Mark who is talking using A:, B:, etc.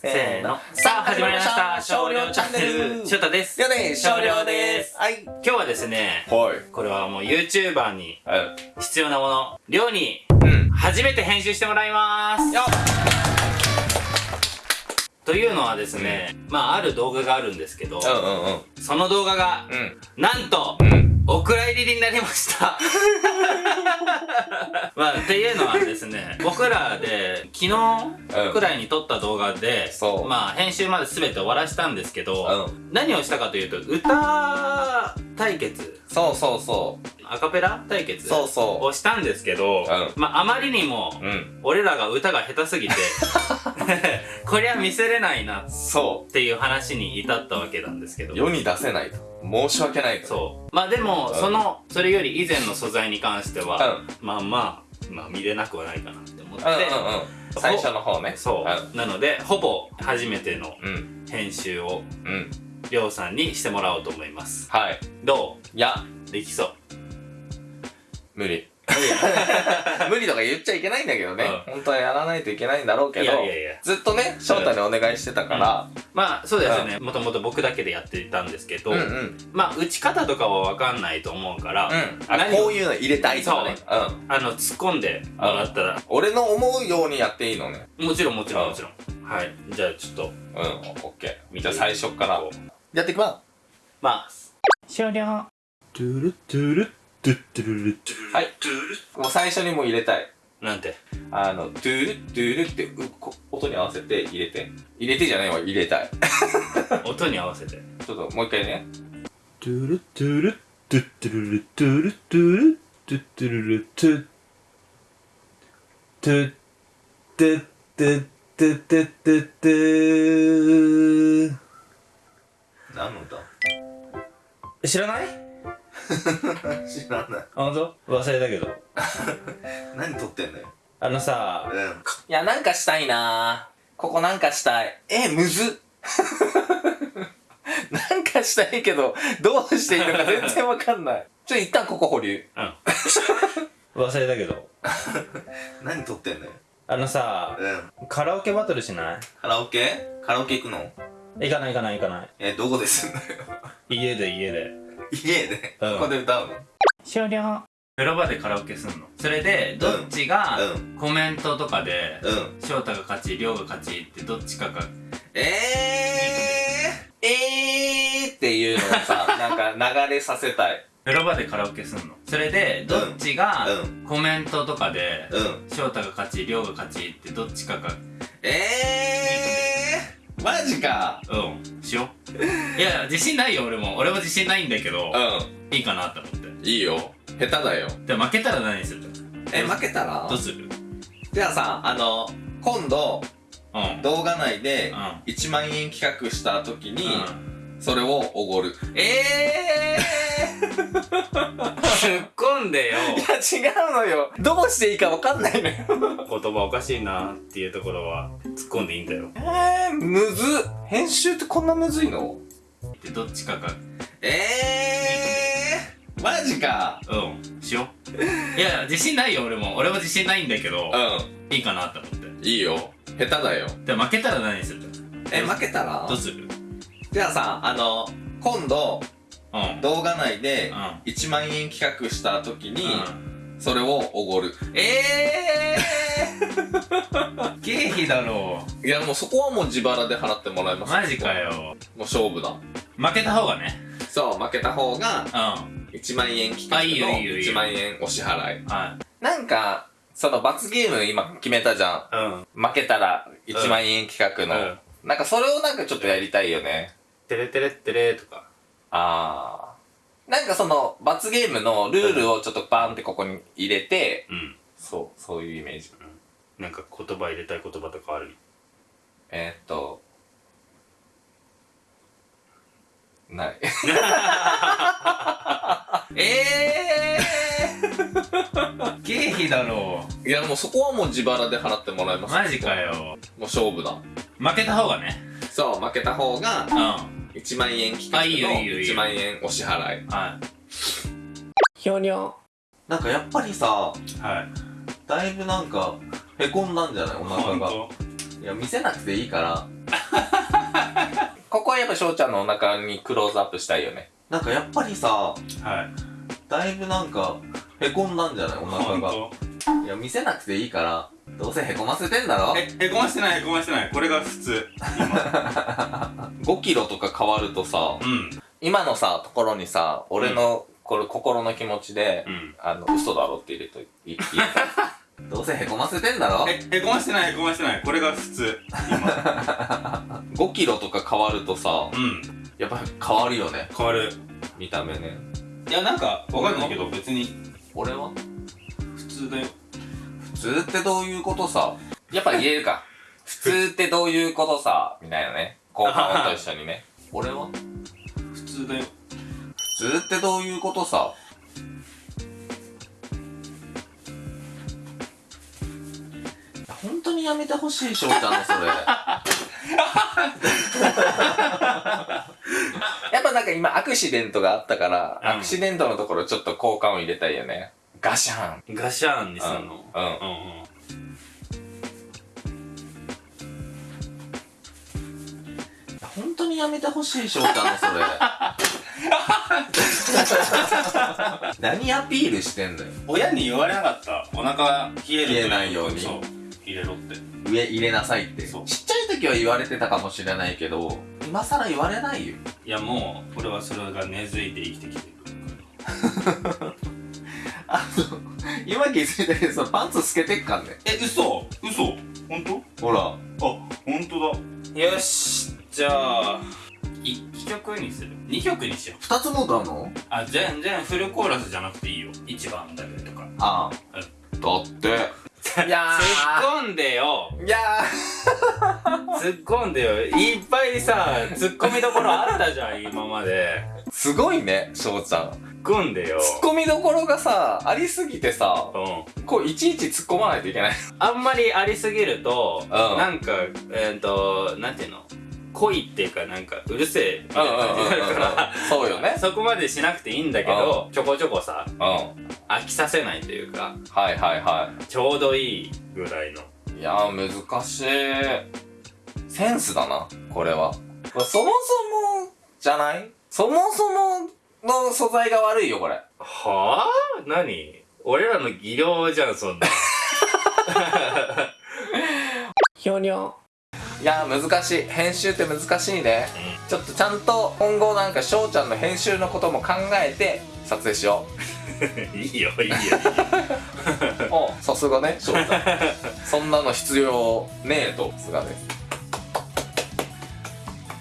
A: せーの。さあ、始まりました。少量チャンネル。ショタです。
B: やね少量です。はい。
A: 今日はですね、
B: はい。
A: これはもう YouTuber に
B: は
A: 必要なもの、量に
B: うん。
A: 初めて編集してもらいます。
B: よ
A: というのはですね、まあある動画があるんですけど、
B: うんうんうん。
A: その動画が、
B: うん。
A: なんと、
B: うん
A: お蔵入りになりました。まあ、っていうのはですね、僕らで昨日くらいに撮った動画で、
B: そう。
A: まあ編集まで全て終わらしたんですけど、
B: うん。
A: 何をしたかというと、歌対決、
B: そうそうそ
A: アカペラ対決
B: そうそう。
A: をしたんですけど、
B: うん。
A: まああまりにも、
B: ううん。
A: 俺らが歌が下手すぎて、こりゃ見せれないなっ
B: そ
A: ていう話に至ったわけなんですけど。
B: う。世に出せないと申し訳ないと
A: そう。まあでも、
B: うん。
A: その、それより以前の素材に関しては、
B: うん。
A: まあまあ、まあ見れなくはないかなって思って、
B: うんうんうん。最初の方ね。
A: そう、なので、ほぼ初めての編集を、
B: うん。
A: りょうさんにしてもらおうと思います。
B: はい。
A: ど
B: いや。
A: うできそう。
B: 無理。無理。とか言っちゃいけないんだけどね、
A: う
B: 本当はやらないといけないんだろうけど。ずっとね翔太にお願いしてたから、
A: まあ、そうですよね。もともと僕だけでやってたんですけど、
B: うん、うん。うん
A: まあ、打ち方とかはわかんないと思うから、
B: あ
A: 何を
B: こういうの入れたいとかね。う。ん。
A: あの、突っ込んでもらったら、
B: 俺の思うようにやっていいのね。
A: もちろんもちろ
B: うんん
A: もちろん。はい。じゃあ、ちょっと、
B: うんオッケーじゃあ最初から。やっていきま
A: まあ、終了。
B: はい。すもう最初にもう入れたい
A: なんて
B: あの、ドゥール、ドゥールって音に合わせて入れて。入れてじゃないわ、入れたい。
A: 音に合わせて。
B: ちょっともう一回ね。
A: ドゥルドゥル、トゥトゥルトゥルトゥル、トゥトゥルトゥ、トゥ、トゥ、トゥ、トゥ、トゥ、トゥ、トゥ。
B: 何の歌？
A: 知らない？
B: 知らない。
A: 本当？忘れたけど。
B: 何撮ってんのよ。
A: あのさ、
B: うん。いや、なんかしたいなここなんかしたい。え、むずっ なんかしたいけど、どうしていいのか全然わかんない。ちょ、一旦ここ保留。
A: うん。忘れたけど。
B: 何撮ってんのよ。
A: あのさ、
B: うん。
A: カラオケバトルしない？
B: カラオケ？カラオケ行くの？
A: 行かない行かない行かない。
B: え、どこですんのよ。
A: 家で家で。
B: 家で、
A: うん。
B: ここで歌うの？
A: 終了。風呂場でカラオケすんの？それでどっちが
B: うん。
A: コメントとかで
B: うん。
A: 翔太が勝ち亮が勝ちってどっちかが
B: えー、えーっていうのをさ、なんか流れさせたい。
A: 風呂場でカラオケすんの？それでどっちが
B: うん。
A: コメントとかで
B: うん。
A: 翔太が勝ち亮が勝ちってどっちかが
B: えー、マジか。
A: うん。しよういや自信ないよ俺も俺も自信ないんだけど
B: う
A: いいかなって思って
B: ん。いいよ。下手だよ。
A: で負けたら何する？
B: え、負けたら？
A: どうする？
B: じゃあさ、あの、今度、
A: うん
B: 動画内で
A: うん
B: 1万円企画した時に、
A: うん
B: それをおごる。
A: えー 突っ込んでよ
B: いや、違うのよ。どうしていいかわかんないのよ。
A: 言葉おかしいなっていうところは突っ込んでいいんだよ
B: えー、むずっ。編集ってこんなむずいの？
A: でどっちかが
B: えー、マジか。
A: うんしよう。いや自信ないよ俺も。俺も自信ないんだけど
B: う
A: いいかなって思って。
B: ん。いいよ。下手だよ。
A: で負けたら何する？
B: え、負けたら？
A: どうする？
B: じゃあさ、あの、今度、
A: うん。
B: 動画内で
A: うん。
B: 1万円企画した時に、
A: うん
B: それをおごる。
A: えー経費だろ
B: いや、もうそこはもう自腹で払ってもらいます。
A: マジか。よ
B: もう勝負だ。
A: 負けた方がね
B: そう、負けた方が
A: うん
B: 1万円企画の
A: いいよ
B: 1万円お支払い。
A: はい
B: なんか、その罰ゲーム今決めたじゃ
A: うん
B: ん。負けたら1万円企画の。
A: うん
B: なんかそれをなんかちょっとやりたいよね。
A: テレテレッテレとか
B: あー。なんかその罰ゲームのルールをちょっとバーンってここに入れて、
A: うん
B: そう、そういうイメージ。
A: なんか言葉入れたい言葉とかある？
B: えー、っと、ない。
A: えー経費だろ
B: いや、もうそこはもう自腹で払ってもらいます。
A: マジかよ
B: もう勝負だ。
A: 負けた方がね
B: そう、負けた方が
A: うんは
B: 1万円企画の
A: いいよ
B: 1万円お支払い。
A: い
B: ひょにょ。なんかやっぱりさ、
A: はい
B: だいぶなんか、へこんだんじゃない？お腹が。いや、見せなくていいから。ここはやっぱ翔ちゃんのお腹にクローズアップしたいよね。なんかやっぱりさ、
A: はい
B: だいぶなんか、へこんだんじゃない？お腹が。
A: 本
B: いや、見せなくていいから、どうせへこませてんだろ？
A: 当えへこましてないへこましてないこれが普通今
B: ?5 キロとか変わるとさ、
A: うん
B: 今のさ、ところにさ、俺の、これ心の気持ちで、
A: うん。
B: あの、嘘だろって入れといいいい。どうせへこませてんだろ？
A: えへこましてないへこましてない。これが普通今
B: ?5 キロとか変わるとさ、
A: うん。
B: やっぱり変わるよね。
A: 変わる。
B: 見た目ね。
A: いやなんかわかんないけど別に。
B: 俺は？
A: 普通だよ。
B: 普通ってどういうことさ？やっぱ言えるか。普通ってどういうことさ？みたいなね。効果音と一緒にね。俺は？
A: 普通だよ。
B: 普通ってどういうことさ？本当にやめてほしい翔ちゃんのそれ。やっぱなんか今アクシデントがあったから、
A: うん。
B: アクシデントのところちょっと効果音入れたいよね。ガシャン。
A: ガシャーンにすんの？
B: うん。
A: うんうん
B: 本当にやめてほしい翔ちゃんのそれ。何アピールしてんのよ。
A: 親に言われなかった。お腹冷えると
B: 冷えないように。
A: そう入れろって。
B: 上入れなさいって。ち
A: そう。
B: っちゃい時は言われてたかもしれないけど今更言われないよ。
A: いやもう俺はそれが根付いて生きてきてる
B: あの今気づいたけどパンツ透けてっかんね
A: え嘘。嘘。本当？
B: ほら。
A: あ本当だ。よしじゃあ1曲にする。2曲にしよう。
B: 二つも歌うの？
A: あ全然フルコーラスじゃなくていいよ。1番だけとか。
B: ああ。だって。い や
A: 突っ込んでよ。
B: いや
A: 突っ込んでよ。いっぱいさ突っ込みどころあったじゃん今まで。
B: ーすごいね翔ちゃん
A: 突っ込んでよ。
B: ツッコミどころがさありすぎてさ
A: うん。
B: こういちいち突っ込まないといけない。
A: あんまりありすぎると、
B: ん。
A: なんかえっ、となんていうの？恋っていうかなんかうるせえみたいな感じになるから
B: そうよね。
A: そこまでしなくていいんだけどちょこちょこさ飽きさせないというか
B: いはいは
A: ちょうどいいぐらいの。
B: いいやー難しい。センスだなこれは。これそもそもじゃない？そもそもの素材が悪いよこれ。
A: はあ？何？俺らの技量じゃんそんな。
B: ひょにょいやー難しい。編集って難しいね。ちょっとちゃんと今後なんか翔ちゃんの編集のことも考えて撮影しよ
A: いいよいいよ。
B: うおさすがね翔ちゃん。そんなの必要ねえとさすがです